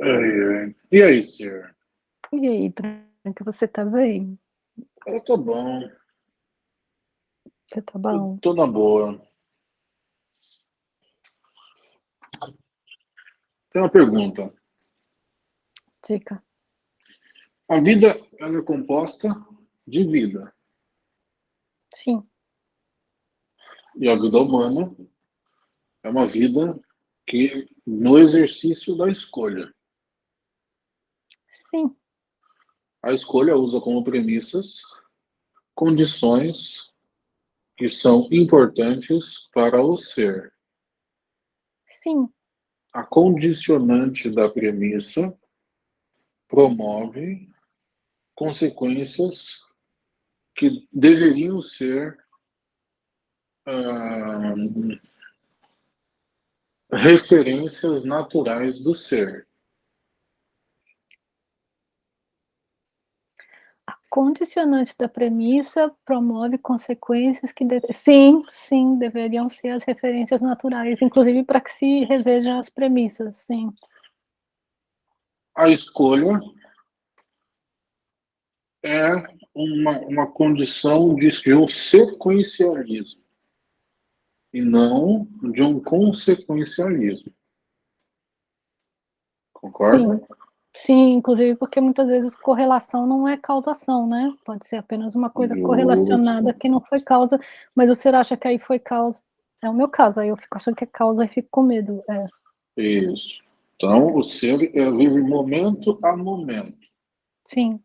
Ai, ai. E aí, senhor? E aí, Branca, você tá bem? Eu tô bom. Você tá bom? Tô, tô na boa. Tem uma pergunta. Dica. A vida ela é composta de vida. Sim. E a vida humana é uma vida que no exercício da escolha. Sim. A escolha usa como premissas condições que são importantes para o ser. Sim. A condicionante da premissa promove consequências que deveriam ser ah, referências naturais do ser. A condicionante da premissa promove consequências que, deve... sim, sim, deveriam ser as referências naturais, inclusive para que se revejam as premissas, sim. A escolha é uma, uma condição de, de um sequencialismo e não de um consequencialismo. Concorda? Sim. Sim, inclusive porque muitas vezes correlação não é causação, né? Pode ser apenas uma coisa correlacionada que não foi causa, mas você acha que aí foi causa. É o meu caso, aí eu fico achando que é causa e fico com medo. É. Isso. Então, o ser é, vive momento a momento. Sim.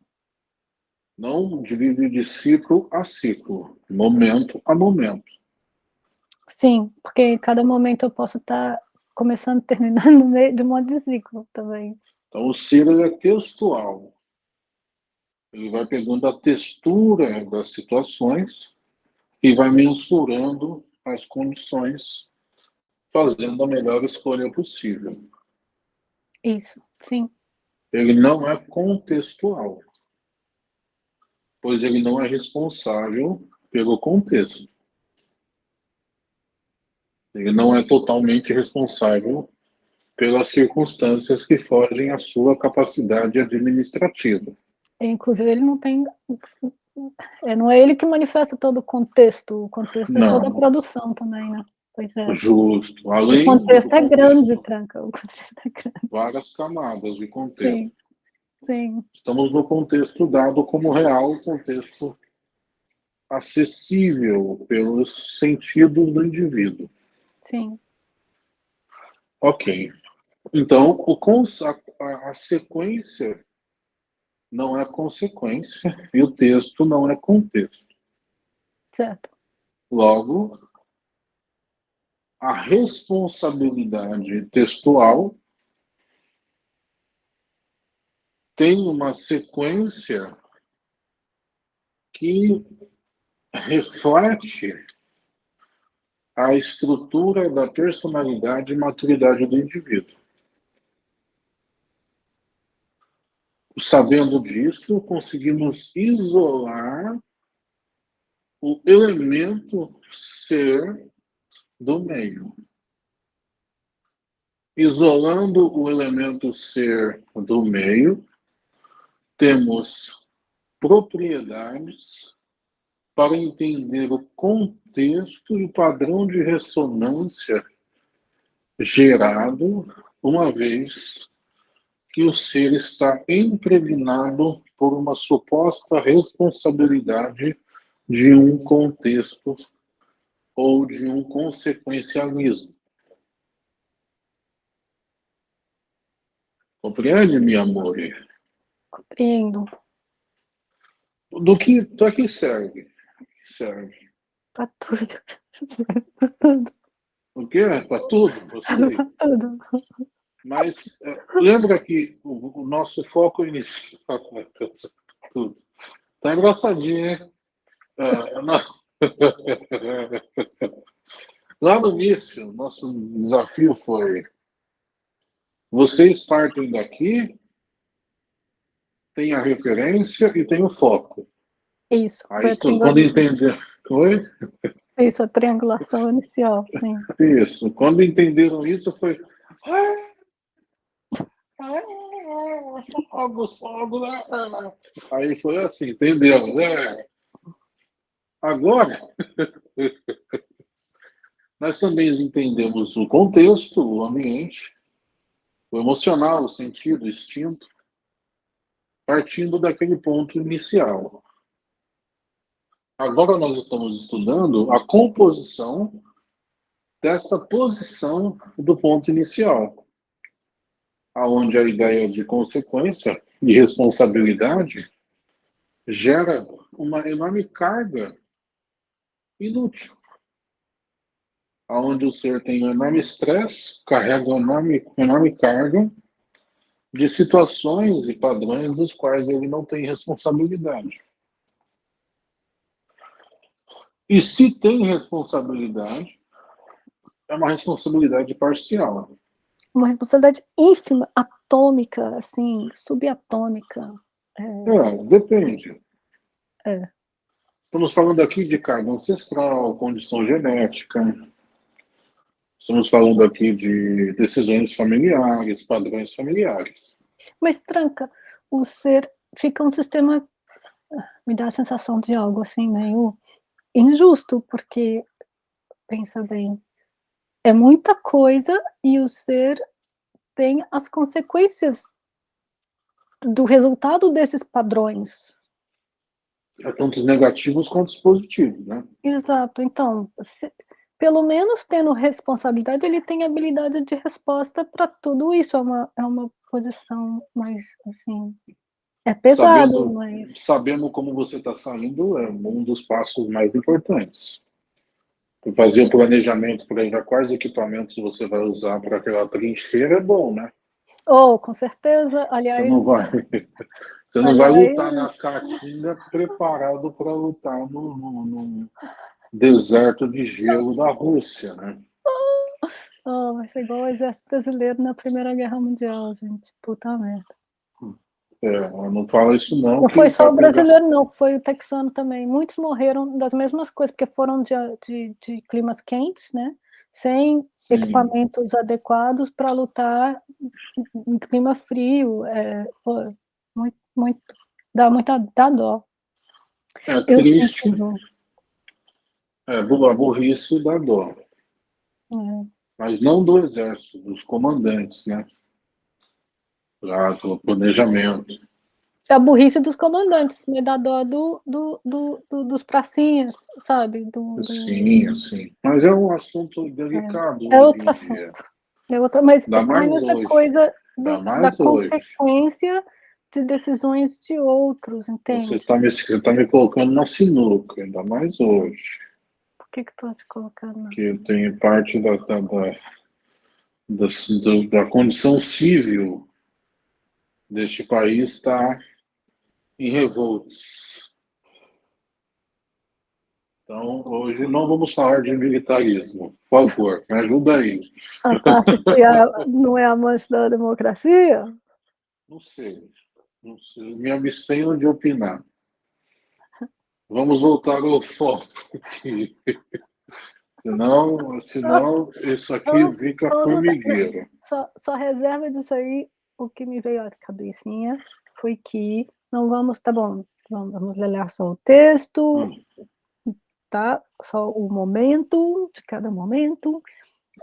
Não vive de ciclo a ciclo, momento a momento. Sim, porque em cada momento eu posso estar começando e terminando no meio de um monte de ciclo também. Então, o ser é textual. Ele vai pegando a textura das situações e vai mensurando as condições, fazendo a melhor escolha possível. Isso, sim. Ele não é contextual, pois ele não é responsável pelo contexto. Ele não é totalmente responsável pelas circunstâncias que fogem à sua capacidade administrativa. Inclusive, ele não tem. É, não é ele que manifesta todo o contexto, o contexto Não. é toda a produção também, né? Pois é. Justo. Além O contexto é grande, Tranca. O contexto é grande. várias camadas de contexto. Sim. Sim, Estamos no contexto dado como real, contexto acessível pelos sentidos do indivíduo. sim. Ok. Então, o cons- a, a- a sequência não é consequência e o texto não é contexto. Certo. Logo, a responsabilidade textual tem uma sequência que reflete a estrutura da personalidade e maturidade do indivíduo. Sabendo disso, conseguimos isolar o elemento ser do meio. Isolando o elemento ser do meio, temos propriedades para entender o contexto e o padrão de ressonância gerado uma vez que o ser está impregnado por uma suposta responsabilidade de um contexto ou de um consequencialismo. Compreende, meu amor? Compreendo. Do que para que serve? Serve? Pra tudo. O quê? Para tudo? Pra tudo. Mas eh, lembra que o, o nosso foco inicial. Tudo. Tá engraçadinho, hein? Ah, não. Lá no início, nosso desafio foi: vocês partem daqui, tem a referência e tem o foco. Isso. Aí, quando entender. Oi? Isso, a triangulação inicial, sim. Isso. Quando entenderam isso, foi. "Ah!" Né? Aí foi assim, entendeu? É. Agora, nós também entendemos o contexto, o ambiente, o emocional, o sentido, o instinto, partindo daquele ponto inicial. Agora nós estamos estudando a composição desta posição do ponto inicial, aonde a ideia de consequência e responsabilidade gera uma enorme carga inútil, aonde o ser tem um enorme estresse, carrega uma enorme, enorme carga de situações e padrões dos quais ele não tem responsabilidade. E se tem responsabilidade, é uma responsabilidade parcial. Uma responsabilidade ínfima, atômica, assim, subatômica. É, é depende. É. Estamos falando aqui de carga ancestral, condição genética. Estamos falando aqui de decisões familiares, padrões familiares. Mas, Tranca, o ser fica um sistema, me dá a sensação de algo assim meio injusto, porque, pensa bem, é muita coisa e o ser tem as consequências do resultado desses padrões. É tanto os negativos quanto os positivos, né? Exato. Então, se, pelo menos tendo responsabilidade, ele tem habilidade de resposta para tudo isso. É uma, é uma posição mais, assim, é pesado, sabendo, mas... Sabendo como você está saindo é um dos passos mais importantes. Fazer o planejamento para já quais equipamentos você vai usar para aquela trincheira é bom, né? Oh, com certeza. Aliás... Você não vai, você não aliás... vai lutar na caatinga preparado para lutar no, no, no, deserto de gelo da Rússia, né? Oh, vai ser igual o exército brasileiro na Primeira Guerra Mundial, gente. Puta merda. É, não fala isso não. Não foi só o brasileiro, não, foi o texano também. Muitos morreram das mesmas coisas, porque foram de, de, de climas quentes, né? Sem Sim. equipamentos adequados para lutar em clima frio. É, pô, muito, muito, dá muita dá dó. É Eu triste. É, a burrice dá dó. É. Mas não do exército, dos comandantes, né? Lá do planejamento. É a burrice dos comandantes, me dá dó do, do, do, do, dos pracinhas, sabe? Do, Sim, sim. Mas é um assunto delicado. É, é outro assunto. É outro, mas mais essa hoje. coisa do, da hoje. consequência de decisões de outros, entende? Você está me, você tá me colocando na sinuca, ainda mais hoje. Por que que estou te colocando na Porque eu tenho parte da, da, da, da, da condição civil deste país está em revoltos. Então, hoje não vamos falar de militarismo. Por favor, me ajuda aí. A parte que é, não é amante da democracia? Não sei. Não sei. Me abstenho de opinar. Vamos voltar ao foco aqui. Senão, senão isso aqui fica formigueiro. Só, só reserva disso aí o que me veio à cabecinha foi que não vamos, tá bom, vamos ler só o texto, tá? Só o momento, de cada momento,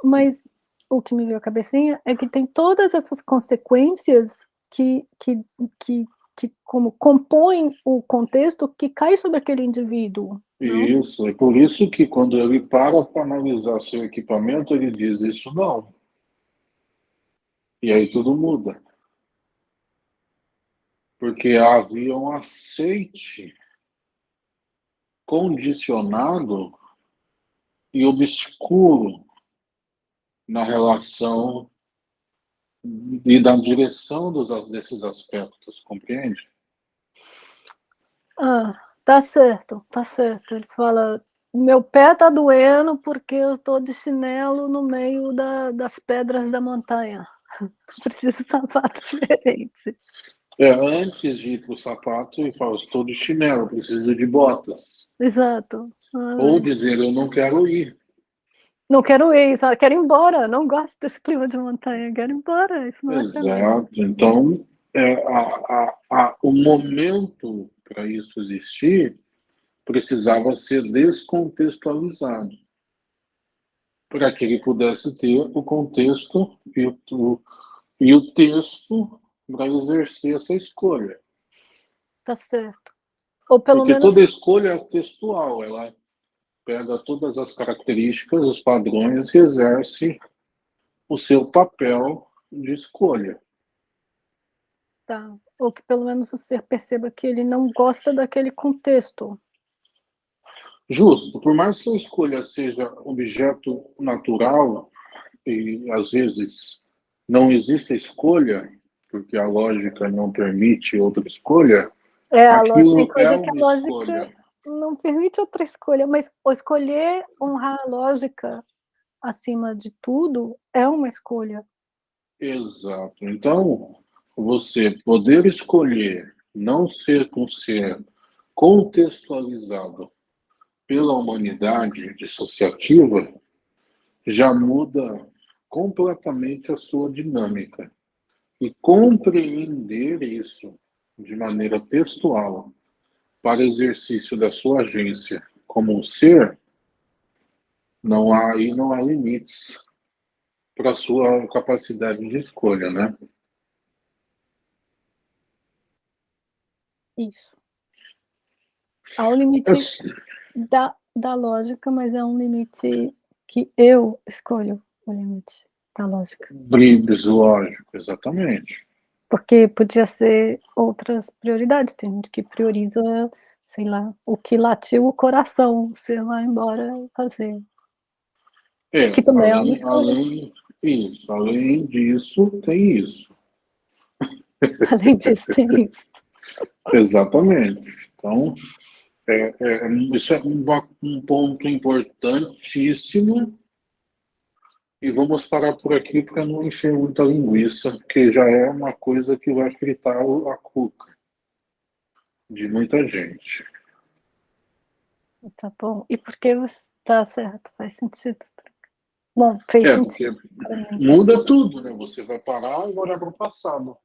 mas o que me veio à cabecinha é que tem todas essas consequências que, que, que, que como compõem o contexto que cai sobre aquele indivíduo. Isso, é por isso que quando ele para para analisar seu equipamento, ele diz isso não. E aí tudo muda porque havia um aceite condicionado e obscuro na relação e da direção dos, desses aspectos, compreende? Ah, tá certo, tá certo. Ele fala, meu pé tá doendo porque eu estou de chinelo no meio da, das pedras da montanha. Preciso de sapato diferente. É, antes de ir para o sapato, e fala, estou de chinelo, preciso de botas. Exato. Ah, Ou dizer, eu não quero ir. Não quero ir, quero ir embora, não gosto desse clima de montanha, quero ir embora, isso não é Exato, então é, a, a, a, o momento para isso existir precisava ser descontextualizado para que ele pudesse ter o contexto e o, e o texto para exercer essa escolha. Tá certo. Ou pelo Porque menos... toda escolha é textual, ela pega todas as características, os padrões e exerce o seu papel de escolha. Tá. Ou que pelo menos o ser perceba que ele não gosta daquele contexto. Justo. Por mais que a escolha seja objeto natural, e às vezes não existe escolha, porque a lógica não permite outra escolha, é, a lógica, é que a lógica escolha. não permite outra escolha, mas escolher honrar a lógica acima de tudo é uma escolha. Exato. Então, você poder escolher não ser um ser contextualizado pela humanidade dissociativa já muda completamente a sua dinâmica. E compreender isso de maneira textual para exercício da sua agência como um ser, não há aí não há limites para a sua capacidade de escolha, né? Isso. Há um limite da, da lógica, mas é um limite que eu escolho o limite da lógica. Brilhos lógico, exatamente. Porque podia ser outras prioridades. Tem gente que prioriza, sei lá, o que latiu o coração, você vai embora fazer. É, que também além, é uma além, isso, além disso, tem isso. Além disso, tem isso. Exatamente. Então, é, é, isso é um, um ponto importantíssimo. E vamos parar por aqui para não encher muita linguiça, porque já é uma coisa que vai fritar a cuca de muita gente. Tá bom. E por que você está certo? Faz sentido. Bom, fez é, sentido. Muda tudo, né? Você vai parar e olhar para o passado.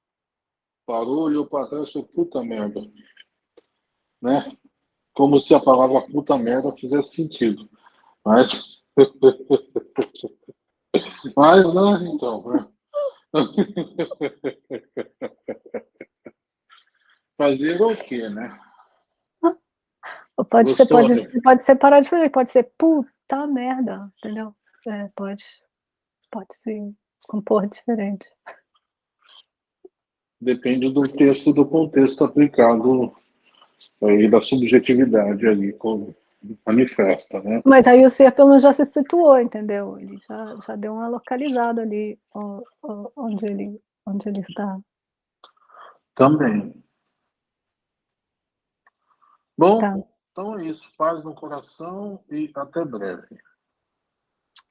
Parou, olhou para trás e puta merda. Né? Como se a palavra puta merda fizesse sentido. Mas. Mas, né? Então. Né? Fazer o quê, né? Pode ser, pode, pode ser parar de fazer, pode ser puta merda, entendeu? É, pode, pode se compor diferente. Depende do texto, do contexto aplicado aí da subjetividade ali como manifesta, né? Mas aí o ser pelo menos já se situou, entendeu? Ele já, já deu uma localizada ali onde ele, onde ele está. Também. Bom, tá. então é isso. Paz no coração e até breve.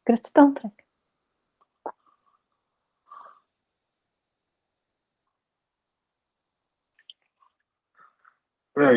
Gratidão, Frank. É